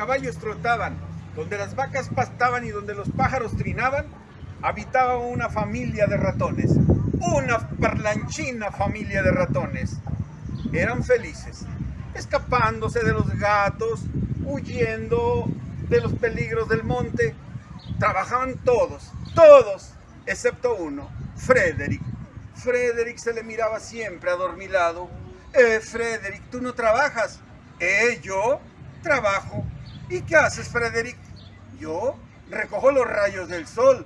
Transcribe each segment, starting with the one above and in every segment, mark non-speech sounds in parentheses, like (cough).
Caballos trotaban, donde las vacas pastaban y donde los pájaros trinaban, habitaba una familia de ratones, una parlanchina familia de ratones. Eran felices, escapándose de los gatos, huyendo de los peligros del monte. Trabajaban todos, todos, excepto uno, Frederick. Frederick se le miraba siempre adormilado. Eh, Frederick, tú no trabajas. Eh, yo trabajo. ¿Y qué haces, Frederick? Yo recojo los rayos del sol.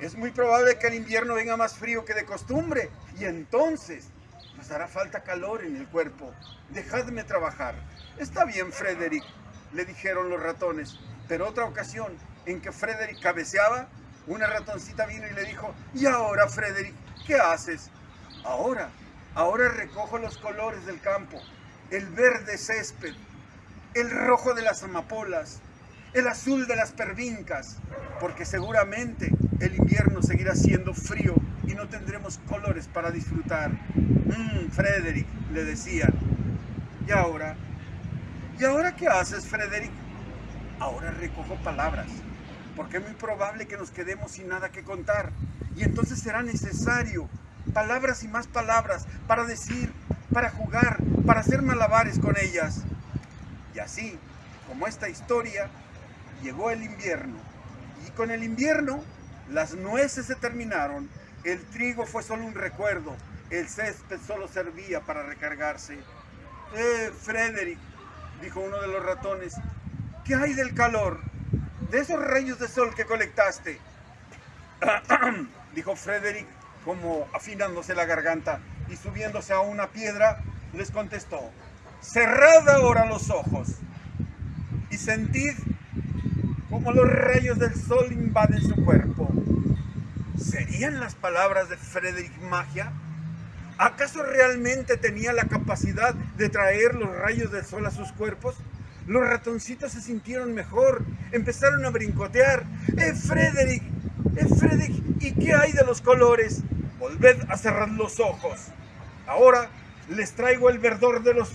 Es muy probable que el invierno venga más frío que de costumbre. Y entonces nos hará falta calor en el cuerpo. Dejadme trabajar. Está bien, Frederick, le dijeron los ratones. Pero otra ocasión en que Frederick cabeceaba, una ratoncita vino y le dijo, ¿y ahora, Frederick, qué haces? Ahora, ahora recojo los colores del campo, el verde césped, el rojo de las amapolas, el azul de las pervincas, porque seguramente el invierno seguirá siendo frío y no tendremos colores para disfrutar. Mmm, Frederick, le decían. ¿Y ahora? ¿Y ahora qué haces, Frederick? Ahora recojo palabras, porque es muy probable que nos quedemos sin nada que contar. Y entonces será necesario palabras y más palabras para decir, para jugar, para hacer malabares con ellas. Y así, como esta historia, llegó el invierno. Y con el invierno, las nueces se terminaron, el trigo fue solo un recuerdo, el césped solo servía para recargarse. Eh, Frederick, dijo uno de los ratones, ¿qué hay del calor? De esos rayos de sol que colectaste. (clears throat) dijo Frederick, como afinándose la garganta y subiéndose a una piedra, les contestó, cerrad ahora los ojos y sentid como los rayos del sol invaden su cuerpo. ¿Serían las palabras de Frederick magia? ¿Acaso realmente tenía la capacidad de traer los rayos del sol a sus cuerpos? Los ratoncitos se sintieron mejor, empezaron a brincotear. ¡Eh, Frederick! ¡Eh, Frederick! ¿Y qué hay de los colores? Volved a cerrar los ojos. Ahora les traigo el verdor de los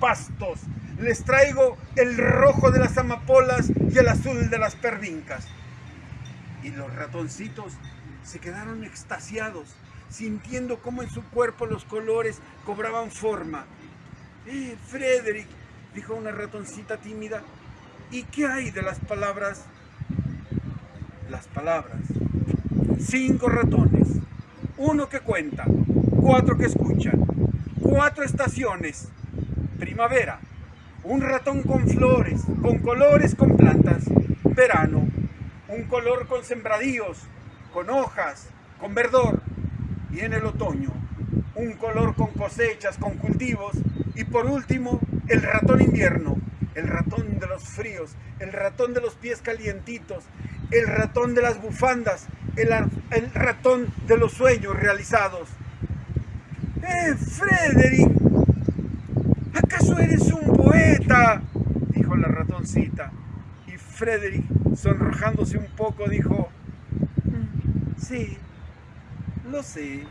pastos, les traigo el rojo de las amapolas y el azul de las pervincas. Y los ratoncitos se quedaron extasiados, sintiendo cómo en su cuerpo los colores cobraban forma. ¡Eh, Frederick! dijo una ratoncita tímida. ¿Y qué hay de las palabras? Las palabras. Cinco ratones, uno que cuenta, cuatro que escuchan, cuatro estaciones, primavera, un ratón con flores, con colores, con plantas, verano, un color con sembradíos, con hojas, con verdor, y en el otoño, un color con cosechas, con cultivos, y por último, el ratón invierno, el ratón de los fríos, el ratón de los pies calientitos, el ratón de las bufandas, el, ratón de los sueños realizados. ¡Eh, Frederick! ¿Acaso eres un poeta? Dijo la ratoncita. Y Frederick, sonrojándose un poco, dijo, mm, sí, lo sé.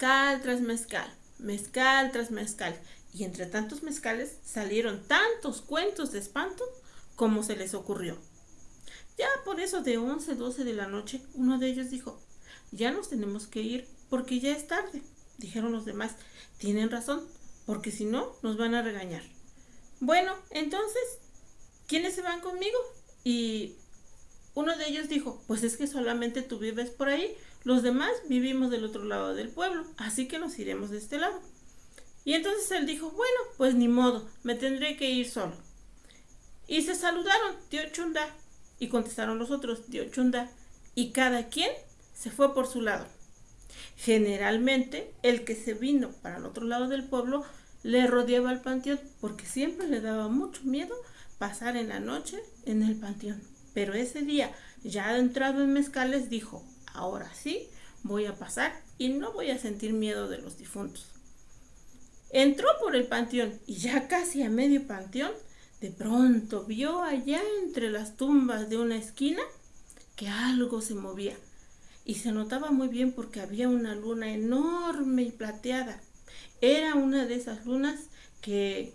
Mezcal tras mezcal, mezcal tras mezcal, y entre tantos mezcales salieron tantos cuentos de espanto como se les ocurrió. Ya por eso de 11, 12 de la noche, uno de ellos dijo, ya nos tenemos que ir porque ya es tarde. Dijeron los demás, tienen razón, porque si no, nos van a regañar. Bueno, entonces, ¿quiénes se van conmigo? Y uno de ellos dijo, pues es que solamente tú vives por ahí, los demás vivimos del otro lado del pueblo, así que nos iremos de este lado. Y entonces él dijo, bueno, pues ni modo, me tendré que ir solo. Y se saludaron, tío Chunda, y contestaron los otros, tío Chunda, y cada quien se fue por su lado. Generalmente, el que se vino para el otro lado del pueblo le rodeaba el panteón porque siempre le daba mucho miedo pasar en la noche en el panteón. Pero ese día, ya entrado en mezcales, dijo, ahora sí, voy a pasar y no voy a sentir miedo de los difuntos. Entró por el panteón y ya casi a medio panteón, de pronto vio allá entre las tumbas de una esquina que algo se movía y se notaba muy bien porque había una luna enorme y plateada. Era una de esas lunas que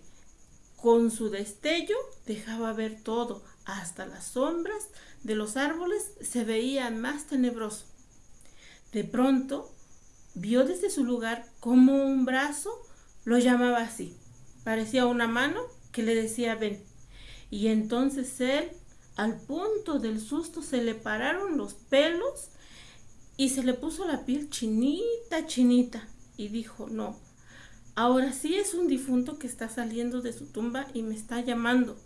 con su destello dejaba ver todo, hasta las sombras de los árboles se veía más tenebroso. De pronto vio desde su lugar como un brazo lo llamaba así. Parecía una mano que le decía ven. Y entonces él, al punto del susto, se le pararon los pelos y se le puso la piel chinita, chinita. Y dijo, no, ahora sí es un difunto que está saliendo de su tumba y me está llamando.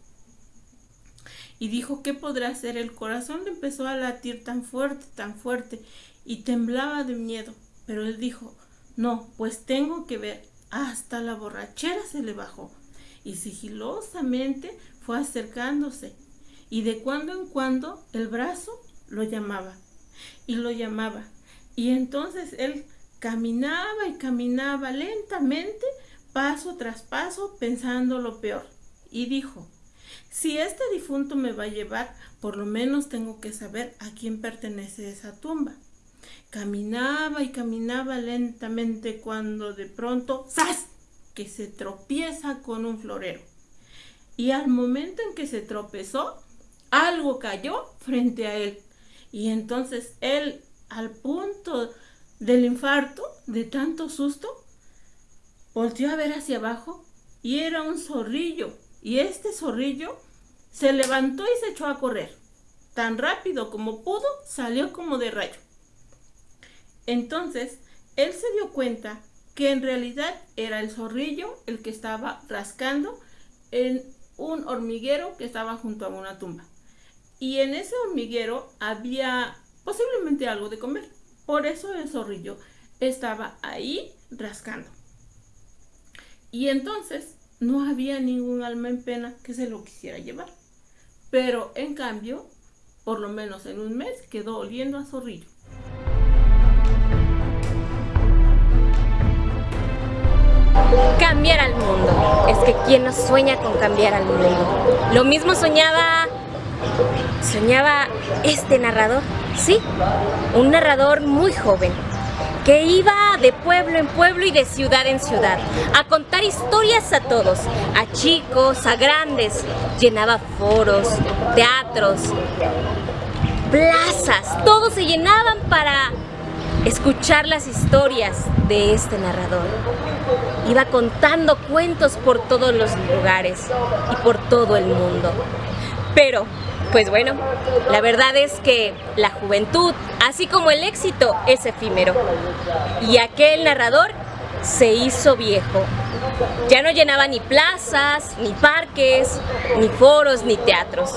Y dijo, ¿qué podrá hacer? El corazón le empezó a latir tan fuerte, tan fuerte, y temblaba de miedo. Pero él dijo, no, pues tengo que ver. Hasta la borrachera se le bajó, y sigilosamente fue acercándose, y de cuando en cuando el brazo lo llamaba y lo llamaba. Y entonces él caminaba y caminaba lentamente, paso tras paso, pensando lo peor. Y dijo, si este difunto me va a llevar, por lo menos tengo que saber a quién pertenece esa tumba. Caminaba y caminaba lentamente cuando de pronto, ¡zas! que se tropieza con un florero. Y al momento en que se tropezó, algo cayó frente a él. Y entonces él, al punto del infarto, de tanto susto, volteó a ver hacia abajo y era un zorrillo. Y este zorrillo se levantó y se echó a correr. Tan rápido como pudo, salió como de rayo. Entonces, él se dio cuenta que en realidad era el zorrillo el que estaba rascando en un hormiguero que estaba junto a una tumba y en ese hormiguero había posiblemente algo de comer. Por eso el zorrillo estaba ahí rascando. Y entonces no había ningún alma en pena que se lo quisiera llevar. Pero en cambio, por lo menos en un mes, quedó oliendo a zorrillo. Cambiar al mundo. Es que quien no sueña con cambiar al mundo. Lo mismo soñaba soñaba este narrador, sí, un narrador muy joven, que iba de pueblo en pueblo y de ciudad en ciudad a contar historias a todos, a chicos, a grandes, llenaba foros, teatros, plazas, todos se llenaban para escuchar las historias de este narrador. Iba contando cuentos por todos los lugares y por todo el mundo. Pero pues bueno, la verdad es que la juventud, así como el éxito, es efímero. Y aquel narrador se hizo viejo. Ya no llenaba ni plazas, ni parques, ni foros, ni teatros.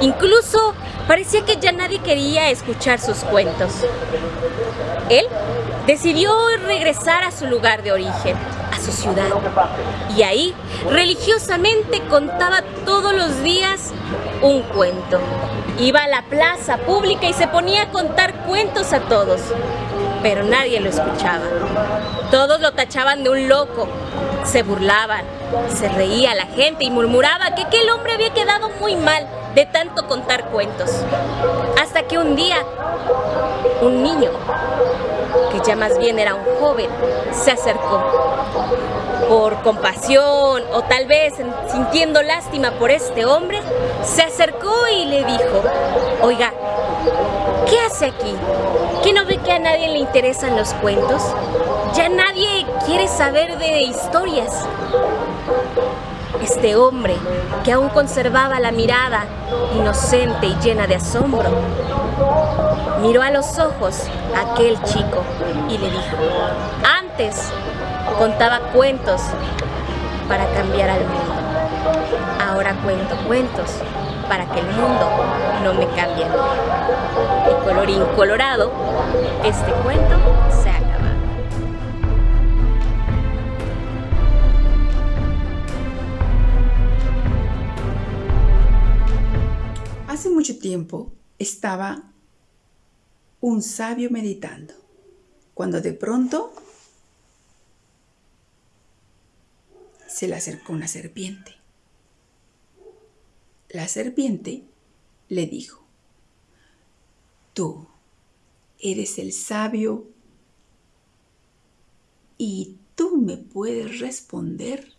Incluso parecía que ya nadie quería escuchar sus cuentos. Él decidió regresar a su lugar de origen, a su ciudad. Y ahí, religiosamente, contaba todos los días un cuento. Iba a la plaza pública y se ponía a contar cuentos a todos, pero nadie lo escuchaba. Todos lo tachaban de un loco, se burlaban, se reía la gente y murmuraba que aquel hombre había quedado muy mal de tanto contar cuentos. Hasta que un día, un niño, que ya más bien era un joven, se acercó por compasión o tal vez sintiendo lástima por este hombre, se acercó y le dijo, oiga, ¿qué hace aquí? ¿Qué no ve que a nadie le interesan los cuentos? Ya nadie quiere saber de historias. Este hombre, que aún conservaba la mirada inocente y llena de asombro, miró a los ojos a aquel chico y le dijo, antes Contaba cuentos para cambiar al mundo. Ahora cuento cuentos para que el mundo no me cambie. Y colorín colorado, este cuento se ha acabado. Hace mucho tiempo estaba un sabio meditando, cuando de pronto se le acercó una serpiente. La serpiente le dijo, tú eres el sabio y tú me puedes responder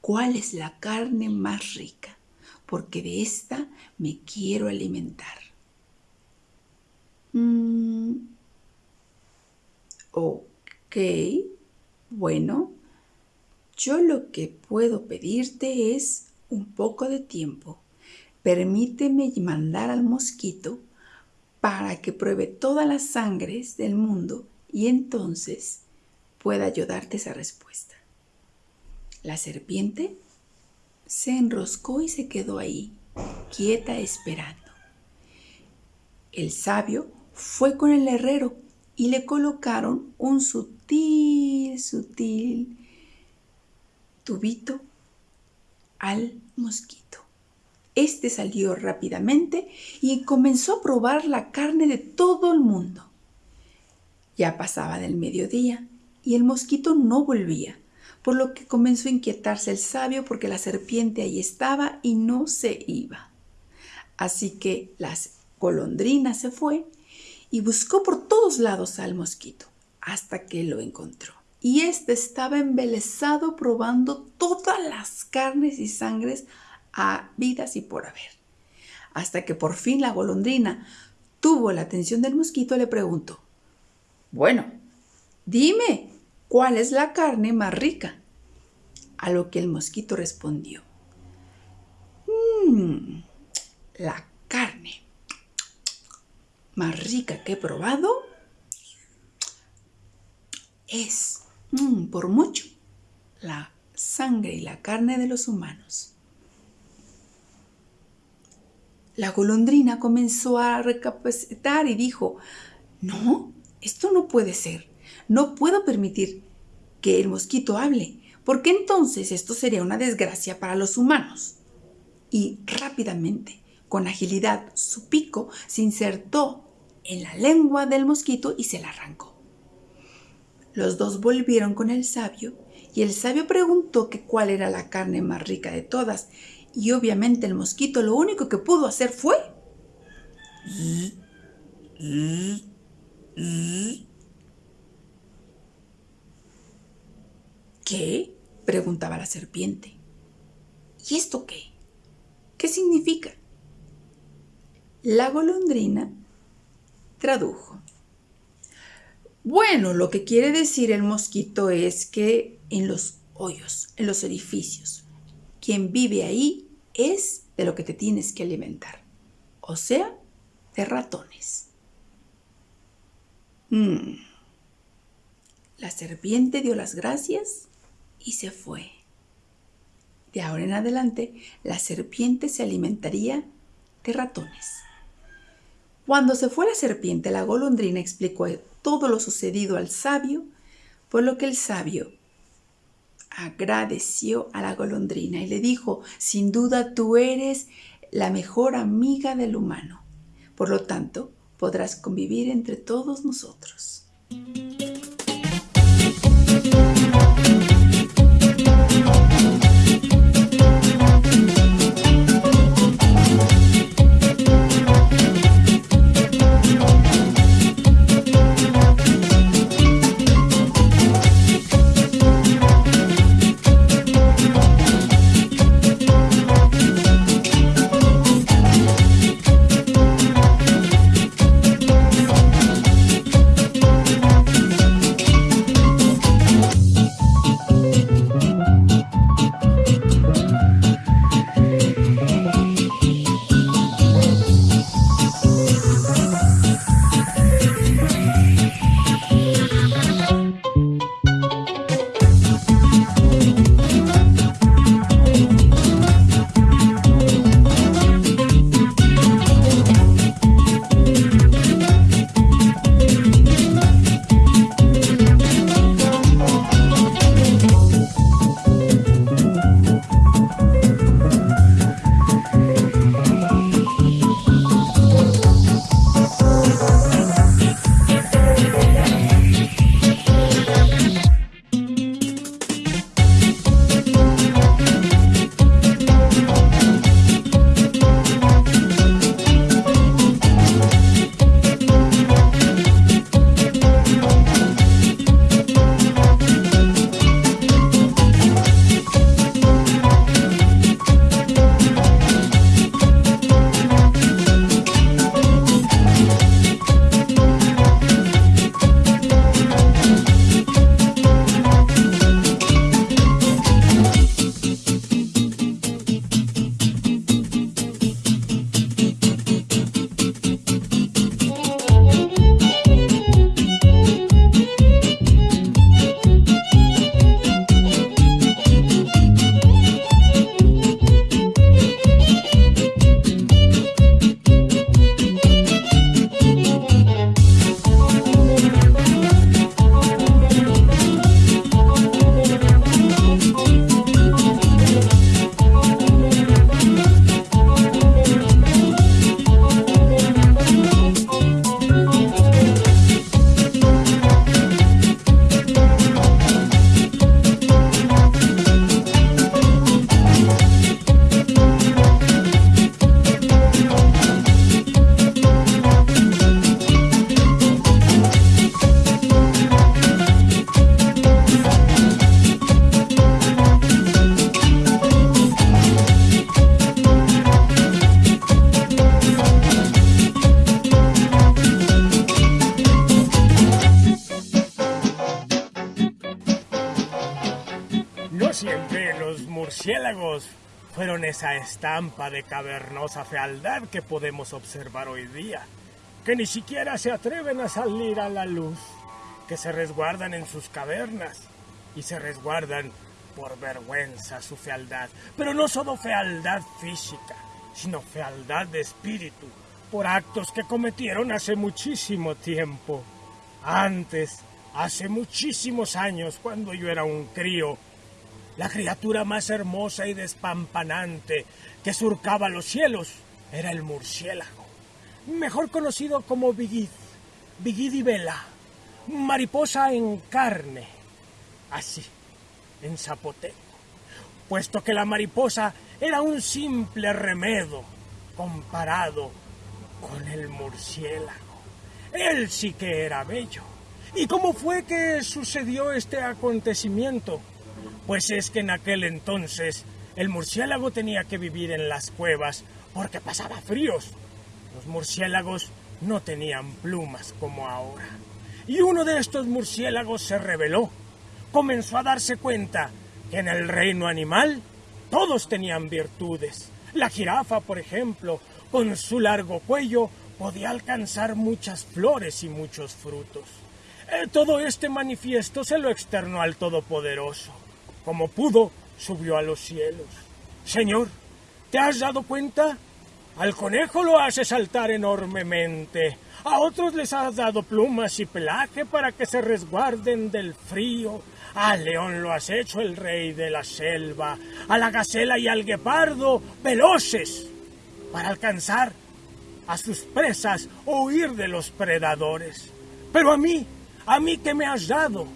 cuál es la carne más rica, porque de esta me quiero alimentar. Mm, ok, bueno, yo lo que puedo pedirte es un poco de tiempo. Permíteme mandar al mosquito para que pruebe todas las sangres del mundo y entonces pueda ayudarte esa respuesta. La serpiente se enroscó y se quedó ahí, quieta esperando. El sabio fue con el herrero y le colocaron un sutil, sutil tubito al mosquito. Este salió rápidamente y comenzó a probar la carne de todo el mundo. Ya pasaba del mediodía y el mosquito no volvía, por lo que comenzó a inquietarse el sabio porque la serpiente ahí estaba y no se iba. Así que la golondrina se fue y buscó por todos lados al mosquito hasta que lo encontró y éste estaba embelesado probando todas las carnes y sangres habidas y por haber. Hasta que por fin la golondrina tuvo la atención del mosquito, le preguntó, bueno, dime, ¿cuál es la carne más rica? A lo que el mosquito respondió, mmm, la carne más rica que he probado es Mm, por mucho, la sangre y la carne de los humanos. La golondrina comenzó a recapacitar y dijo, no, esto no puede ser. No puedo permitir que el mosquito hable, porque entonces esto sería una desgracia para los humanos. Y rápidamente, con agilidad, su pico se insertó en la lengua del mosquito y se la arrancó. Los dos volvieron con el sabio y el sabio preguntó que cuál era la carne más rica de todas y obviamente el mosquito lo único que pudo hacer fue... ¿Qué? preguntaba la serpiente. ¿Y esto qué? ¿Qué significa? La golondrina tradujo. Bueno, lo que quiere decir el mosquito es que en los hoyos, en los edificios, quien vive ahí es de lo que te tienes que alimentar. O sea, de ratones. Mm. La serpiente dio las gracias y se fue. De ahora en adelante, la serpiente se alimentaría de ratones. Cuando se fue la serpiente, la golondrina explicó todo lo sucedido al sabio, por lo que el sabio agradeció a la golondrina y le dijo, sin duda tú eres la mejor amiga del humano, por lo tanto podrás convivir entre todos nosotros. Estampa de cavernosa fealdad que podemos observar hoy día, que ni siquiera se atreven a salir a la luz, que se resguardan en sus cavernas y se resguardan por vergüenza su fealdad, pero no solo fealdad física, sino fealdad de espíritu, por actos que cometieron hace muchísimo tiempo. Antes, hace muchísimos años, cuando yo era un crío, la criatura más hermosa y despampanante que surcaba los cielos era el murciélago, mejor conocido como Bigid, Bigidibela, mariposa en carne, así, en zapoteco, puesto que la mariposa era un simple remedo comparado con el murciélago. Él sí que era bello. ¿Y cómo fue que sucedió este acontecimiento? Pues es que en aquel entonces el murciélago tenía que vivir en las cuevas porque pasaba fríos. Los murciélagos no tenían plumas como ahora. Y uno de estos murciélagos se rebeló. Comenzó a darse cuenta que en el reino animal todos tenían virtudes. La jirafa, por ejemplo, con su largo cuello, podía alcanzar muchas flores y muchos frutos. Eh, todo este manifiesto se lo externó al Todopoderoso. Como pudo, subió a los cielos. Señor, ¿te has dado cuenta? Al conejo lo hace saltar enormemente. A otros les has dado plumas y pelaje para que se resguarden del frío. Al león lo has hecho el rey de la selva. A la gacela y al guepardo veloces para alcanzar a sus presas o huir de los predadores. Pero a mí, a mí que me has dado,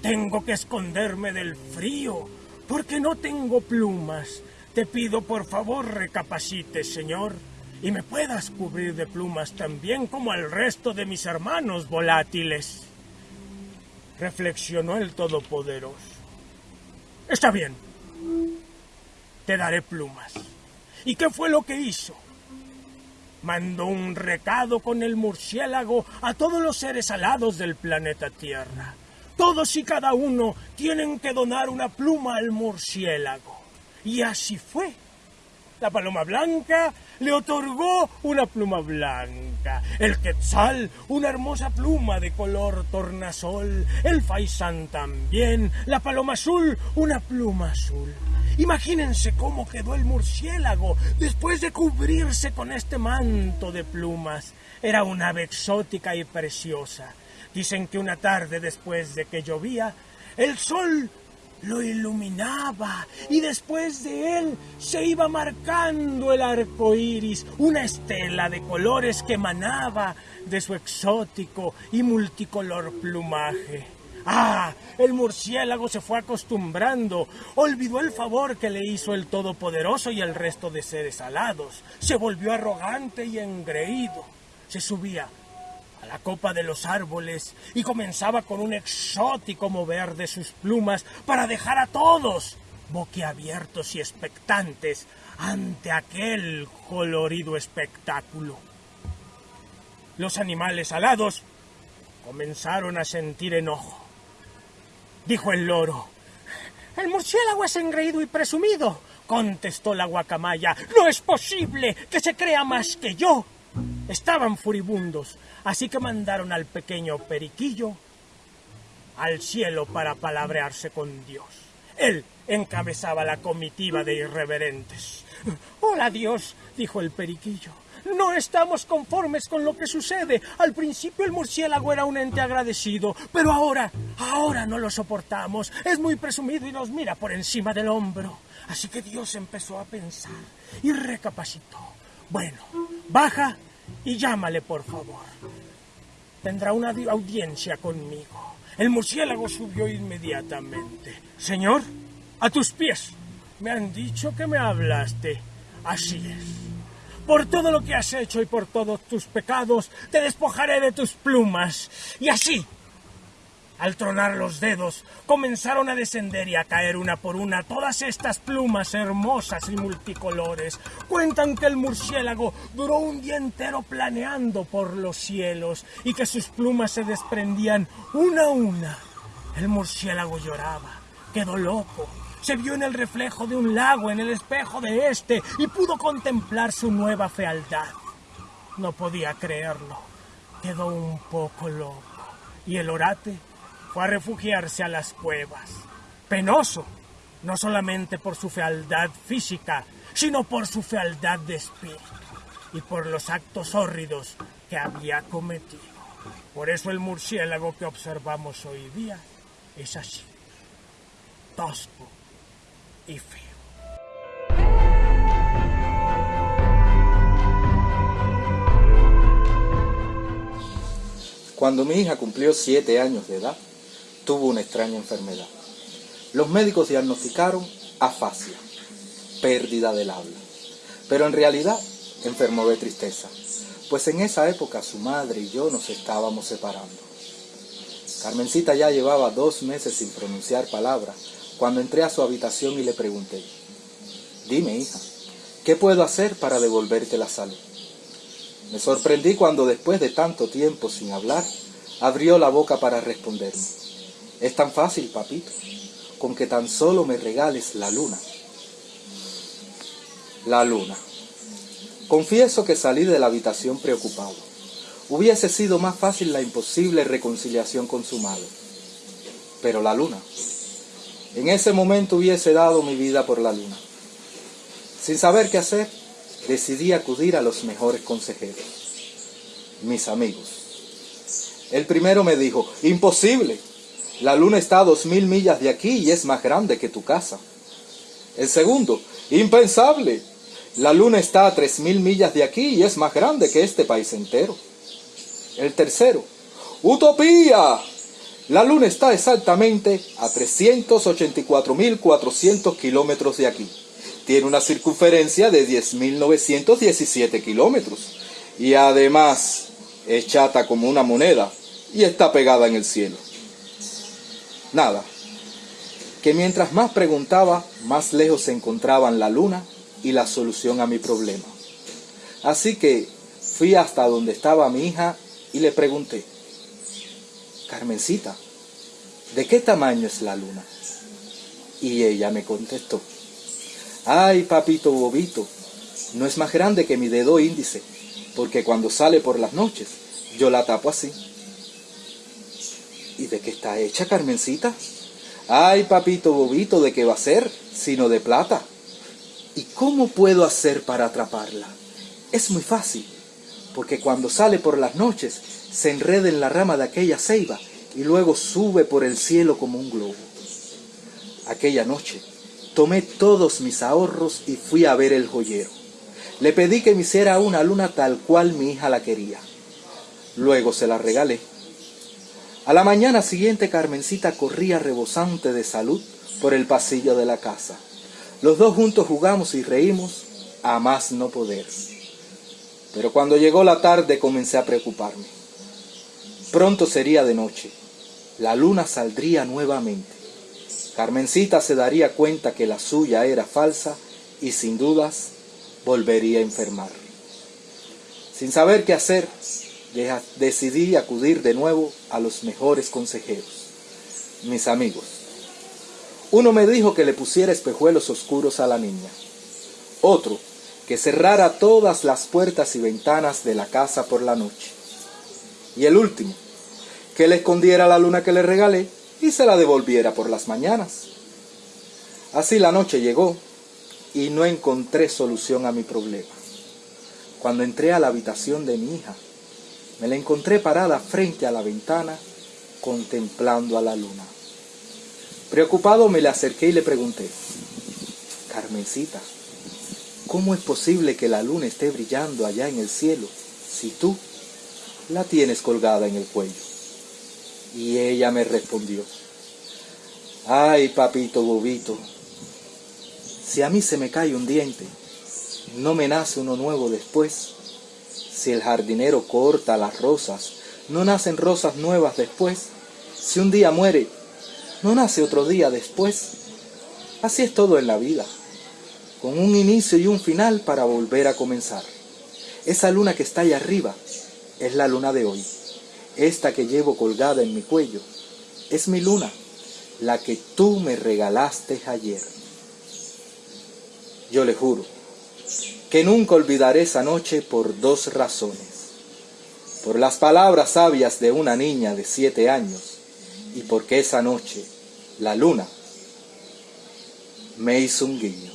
tengo que esconderme del frío, porque no tengo plumas. Te pido por favor recapacites, Señor, y me puedas cubrir de plumas también como al resto de mis hermanos volátiles. Reflexionó el Todopoderoso. Está bien, te daré plumas. ¿Y qué fue lo que hizo? Mandó un recado con el murciélago a todos los seres alados del planeta Tierra todos y cada uno tienen que donar una pluma al murciélago. Y así fue. La paloma blanca le otorgó una pluma blanca, el quetzal una hermosa pluma de color tornasol, el faisán también, la paloma azul una pluma azul. Imagínense cómo quedó el murciélago después de cubrirse con este manto de plumas. Era una ave exótica y preciosa. Dicen que una tarde después de que llovía, el sol lo iluminaba y después de él se iba marcando el arco iris, una estela de colores que emanaba de su exótico y multicolor plumaje. Ah, el murciélago se fue acostumbrando, olvidó el favor que le hizo el Todopoderoso y el resto de seres alados, se volvió arrogante y engreído, se subía a la copa de los árboles y comenzaba con un exótico mover de sus plumas para dejar a todos boquiabiertos y expectantes ante aquel colorido espectáculo. Los animales alados comenzaron a sentir enojo. Dijo el loro. El murciélago es engreído y presumido, contestó la guacamaya. No es posible que se crea más que yo. Estaban furibundos, así que mandaron al pequeño periquillo al cielo para palabrearse con Dios. Él encabezaba la comitiva de irreverentes. Hola Dios, dijo el periquillo. No estamos conformes con lo que sucede. Al principio el murciélago era un ente agradecido, pero ahora, ahora no lo soportamos. Es muy presumido y nos mira por encima del hombro. Así que Dios empezó a pensar y recapacitó. Bueno, baja y llámale, por favor. Tendrá una audiencia conmigo. El murciélago subió inmediatamente. Señor, a tus pies. Me han dicho que me hablaste. Así es. Por todo lo que has hecho y por todos tus pecados, te despojaré de tus plumas. Y así al tronar los dedos, comenzaron a descender y a caer una por una todas estas plumas hermosas y multicolores. Cuentan que el murciélago duró un día entero planeando por los cielos y que sus plumas se desprendían una a una. El murciélago lloraba, quedó loco, Se vio en el reflejo de un lago en el espejo de este y pudo contemplar su nueva fealdad. No podía creerlo. Quedó un poco loco. Y el orate fue a refugiarse a las cuevas. Penoso, no solamente por su fealdad física, sino por su fealdad de espíritu y por los actos hórridos que había cometido. Por eso el murciélago que observamos hoy día es así, tosco y feo. Cuando mi hija cumplió siete años de edad, tuvo una extraña enfermedad. Los médicos diagnosticaron afasia, pérdida del habla, pero en realidad enfermó de tristeza, pues en esa época su madre y yo nos estábamos separando. Carmencita ya llevaba dos meses sin pronunciar palabra cuando entré a su habitación y le pregunté, dime hija, ¿qué puedo hacer para devolverte la salud? Me sorprendí cuando después de tanto tiempo sin hablar, abrió la boca para responderme. Es tan fácil, papito, con que tan solo me regales la luna. La luna. Confieso que salí de la habitación preocupado. Hubiese sido más fácil la imposible reconciliación consumada. Pero la luna. En ese momento hubiese dado mi vida por la luna. Sin saber qué hacer, decidí acudir a los mejores consejeros, mis amigos. El primero me dijo, imposible, la luna está a dos mil millas de aquí y es más grande que tu casa. El segundo, impensable, la luna está a tres mil millas de aquí y es más grande que este país entero. El tercero, utopía, la luna está exactamente a 384.400 kilómetros de aquí tiene una circunferencia de 10.917 kilómetros y además es chata como una moneda y está pegada en el cielo. Nada, que mientras más preguntaba, más lejos se encontraban la luna y la solución a mi problema. Así que fui hasta donde estaba mi hija y le pregunté, Carmencita, ¿de qué tamaño es la luna? Y ella me contestó, Ay, papito bobito, no es más grande que mi dedo índice, porque cuando sale por las noches, yo la tapo así. ¿Y de qué está hecha, Carmencita? Ay, papito bobito, ¿de qué va a ser? Sino de plata. ¿Y cómo puedo hacer para atraparla? Es muy fácil, porque cuando sale por las noches, se enreda en la rama de aquella ceiba y luego sube por el cielo como un globo. Aquella noche, Tomé todos mis ahorros y fui a ver el joyero. Le pedí que me hiciera una luna tal cual mi hija la quería. Luego se la regalé. A la mañana siguiente Carmencita corría rebosante de salud por el pasillo de la casa. Los dos juntos jugamos y reímos a más no poder. Pero cuando llegó la tarde comencé a preocuparme. Pronto sería de noche. La luna saldría nuevamente. Carmencita se daría cuenta que la suya era falsa y sin dudas volvería a enfermar. Sin saber qué hacer, decidí acudir de nuevo a los mejores consejeros, mis amigos. Uno me dijo que le pusiera espejuelos oscuros a la niña. Otro, que cerrara todas las puertas y ventanas de la casa por la noche. Y el último, que le escondiera la luna que le regalé y se la devolviera por las mañanas. Así la noche llegó y no encontré solución a mi problema. Cuando entré a la habitación de mi hija, me la encontré parada frente a la ventana contemplando a la luna. Preocupado me le acerqué y le pregunté, Carmencita, ¿cómo es posible que la luna esté brillando allá en el cielo si tú la tienes colgada en el cuello? Y ella me respondió, ay papito bobito, si a mí se me cae un diente, no me nace uno nuevo después. Si el jardinero corta las rosas, no nacen rosas nuevas después. Si un día muere, no nace otro día después. Así es todo en la vida, con un inicio y un final para volver a comenzar. Esa luna que está allá arriba es la luna de hoy. Esta que llevo colgada en mi cuello es mi luna, la que tú me regalaste ayer. Yo le juro que nunca olvidaré esa noche por dos razones. Por las palabras sabias de una niña de siete años y porque esa noche la luna me hizo un guiño.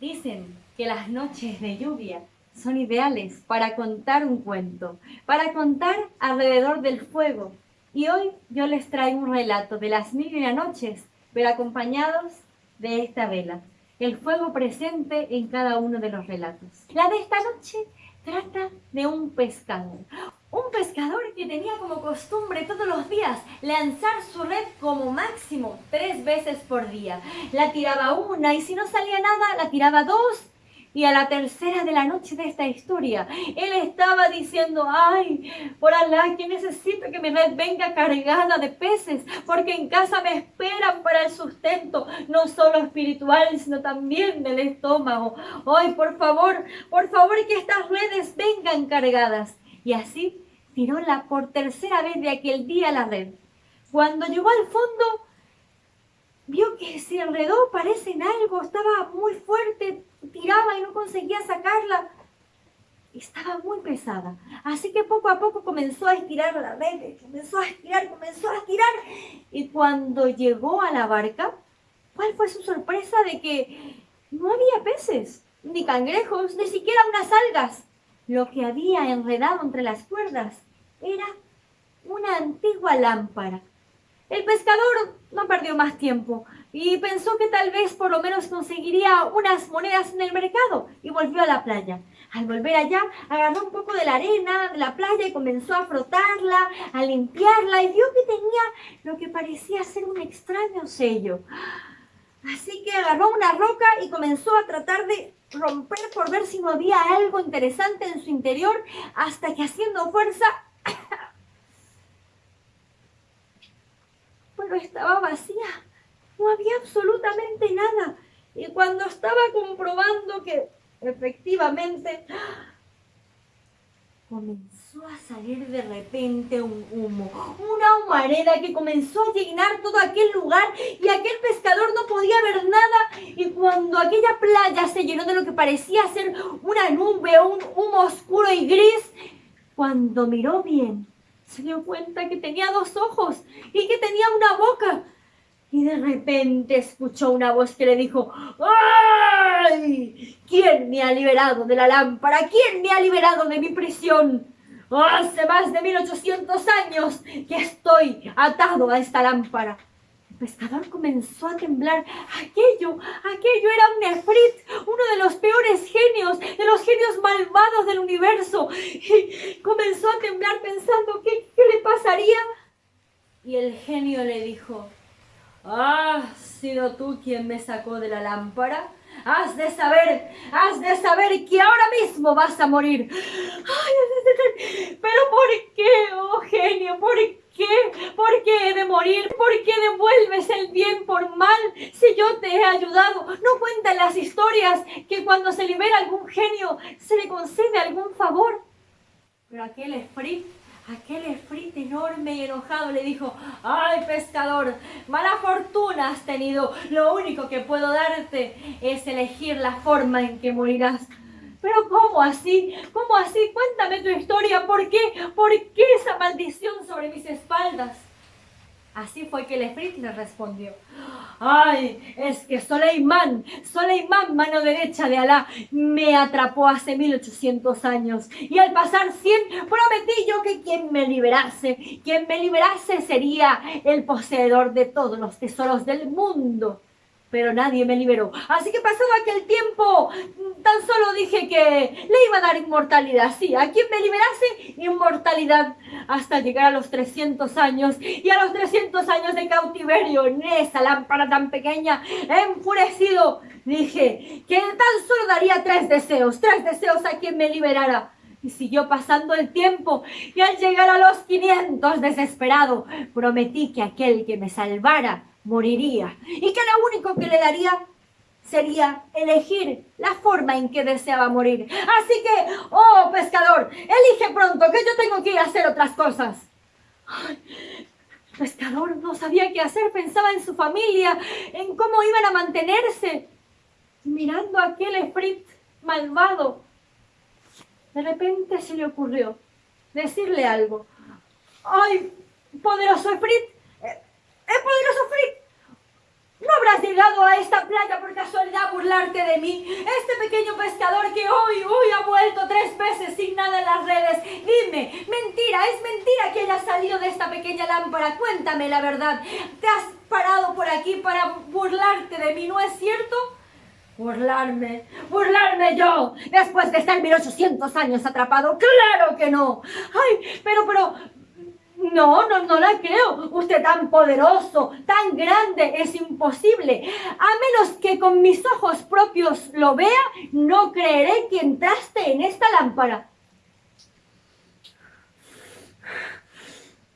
Dicen que las noches de lluvia son ideales para contar un cuento, para contar alrededor del fuego. Y hoy yo les traigo un relato de las mil y una noches, pero acompañados de esta vela, el fuego presente en cada uno de los relatos. La de esta noche trata de un pescador. Un pescador que tenía como costumbre todos los días lanzar su red como máximo tres veces por día. La tiraba una y si no salía nada, la tiraba dos y a la tercera de la noche de esta historia, él estaba diciendo, ay, por Alá, que necesito que mi red venga cargada de peces, porque en casa me esperan para el sustento, no solo espiritual, sino también del estómago. Ay, por favor, por favor, que estas redes vengan cargadas. Y así tiró la por tercera vez de aquel día la red. Cuando llegó al fondo, vio que se enredó, parece en algo, estaba muy fuerte, tiraba y no conseguía sacarla. Estaba muy pesada. Así que poco a poco comenzó a estirar la red, comenzó a estirar, comenzó a estirar. Y cuando llegó a la barca, ¿cuál fue su sorpresa de que no había peces, ni cangrejos, ni siquiera unas algas? Lo que había enredado entre las cuerdas era una antigua lámpara el pescador no perdió más tiempo y pensó que tal vez por lo menos conseguiría unas monedas en el mercado y volvió a la playa. Al volver allá, agarró un poco de la arena de la playa y comenzó a frotarla, a limpiarla y vio que tenía lo que parecía ser un extraño sello. Así que agarró una roca y comenzó a tratar de romper por ver si no había algo interesante en su interior hasta que haciendo fuerza estaba vacía. No había absolutamente nada. Y cuando estaba comprobando que efectivamente comenzó a salir de repente un humo, una humareda que comenzó a llenar todo aquel lugar y aquel pescador no podía ver nada y cuando aquella playa se llenó de lo que parecía ser una nube, un humo oscuro y gris, cuando miró bien, se dio cuenta que tenía dos ojos y que tenía una boca. Y de repente escuchó una voz que le dijo, ¡Ay! ¿Quién me ha liberado de la lámpara? ¿Quién me ha liberado de mi prisión? Hace más de 1800 años que estoy atado a esta lámpara pescador comenzó a temblar. Aquello, aquello era un Efrit, uno de los peores genios, de los genios malvados del universo. Y comenzó a temblar pensando, ¿qué, qué le pasaría? Y el genio le dijo, ¿has sido tú quien me sacó de la lámpara? Has de saber, has de saber que ahora mismo vas a morir. Pero ¿por qué, oh genio? ¿Por qué? Qué? ¿Por qué he de morir? ¿Por qué devuelves el bien por mal si yo te he ayudado? No cuentan las historias que cuando se libera algún genio se le concede algún favor. Pero aquel Efrit, aquel Efrit enorme y enojado le dijo, ¡ay pescador! Mala fortuna has tenido. Lo único que puedo darte es elegir la forma en que morirás. Pero ¿cómo así? ¿Cómo así? Cuéntame tu historia. ¿Por qué? ¿Por qué esa maldición sobre mis espaldas? Así fue que el Efrit le respondió. Ay, es que Soleimán, Soleimán, mano derecha de Alá, me atrapó hace 1800 años. Y al pasar 100, prometí yo que quien me liberase, quien me liberase sería el poseedor de todos los tesoros del mundo pero nadie me liberó. Así que pasado aquel tiempo, tan solo dije que le iba a dar inmortalidad. Sí, a quien me liberase, inmortalidad hasta llegar a los 300 años. Y a los 300 años de cautiverio en esa lámpara tan pequeña, enfurecido, dije que tan solo daría tres deseos, tres deseos a quien me liberara. Y siguió pasando el tiempo y al llegar a los 500 desesperado, prometí que aquel que me salvara moriría y que lo único que le daría sería elegir la forma en que deseaba morir. Así que, oh pescador, elige pronto, que yo tengo que ir a hacer otras cosas. pescador no sabía qué hacer, pensaba en su familia, en cómo iban a mantenerse, mirando a aquel Efrit malvado. De repente se le ocurrió decirle algo. ¡Ay, poderoso Efrit! ¡Eh, ¡Eh, poderoso Efrit! ¿No habrás llegado a esta playa por casualidad a burlarte de mí? Este pequeño pescador que hoy, hoy ha vuelto tres veces sin nada en las redes. Dime, mentira, es mentira que hayas salido de esta pequeña lámpara. Cuéntame la verdad. ¿Te has parado por aquí para burlarte de mí, no es cierto? Burlarme, burlarme yo, después de estar 1800 años atrapado. ¡Claro que no! Ay, pero, pero, no, no, no la creo. Usted tan poderoso, tan grande, es imposible. A menos que con mis ojos propios lo vea, no creeré que entraste en esta lámpara.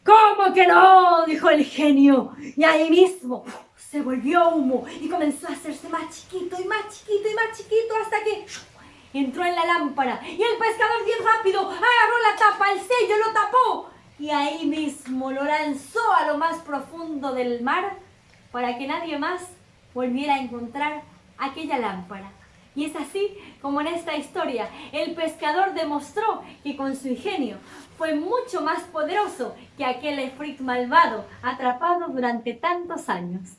¿Cómo que no? dijo el genio. Y ahí mismo se volvió humo y comenzó a hacerse más chiquito y más chiquito y más chiquito hasta que entró en la lámpara. Y el pescador bien rápido agarró la tapa, el sello lo tapó y ahí mismo lo lanzó a lo más profundo del mar para que nadie más volviera a encontrar aquella lámpara. Y es así como en esta historia el pescador demostró que con su ingenio fue mucho más poderoso que aquel efrit malvado atrapado durante tantos años.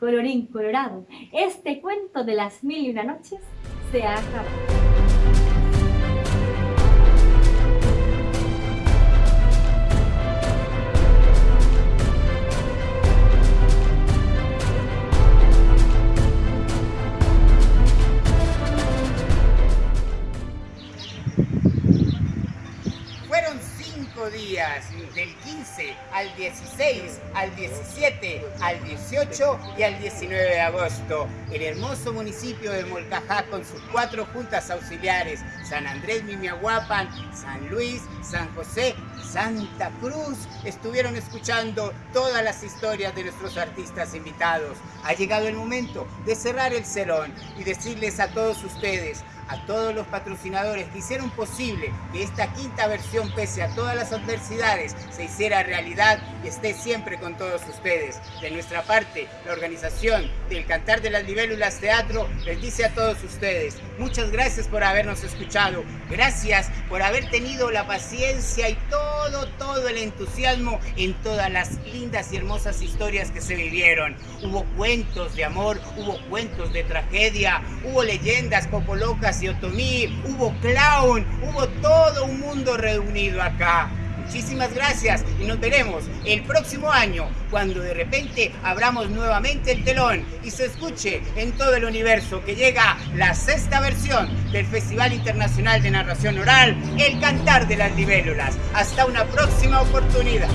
Colorín colorado, este cuento de las mil y una noches se ha acabado. 18 y al 19 de agosto. El hermoso municipio de Molcajá con sus cuatro juntas auxiliares, San Andrés Mimiahuapan, San Luis, San José Santa Cruz, estuvieron escuchando todas las historias de nuestros artistas invitados. Ha llegado el momento de cerrar el salón y decirles a todos ustedes, a todos los patrocinadores que hicieron posible que esta quinta versión, pese a todas las adversidades, se hiciera realidad y esté siempre con todos ustedes. De nuestra parte, la organización del Cantar de las Libélulas Teatro les dice a todos ustedes, muchas gracias por habernos escuchado, gracias por haber tenido la paciencia y todo, todo el entusiasmo en todas las lindas y hermosas historias que se vivieron. Hubo cuentos de amor, hubo cuentos de tragedia, hubo leyendas popolocas y hubo clown, hubo todo un mundo reunido acá. Muchísimas gracias y nos veremos el próximo año cuando de repente abramos nuevamente el telón y se escuche en todo el universo que llega la sexta versión del Festival Internacional de Narración Oral, El Cantar de las Libélulas. Hasta una próxima oportunidad.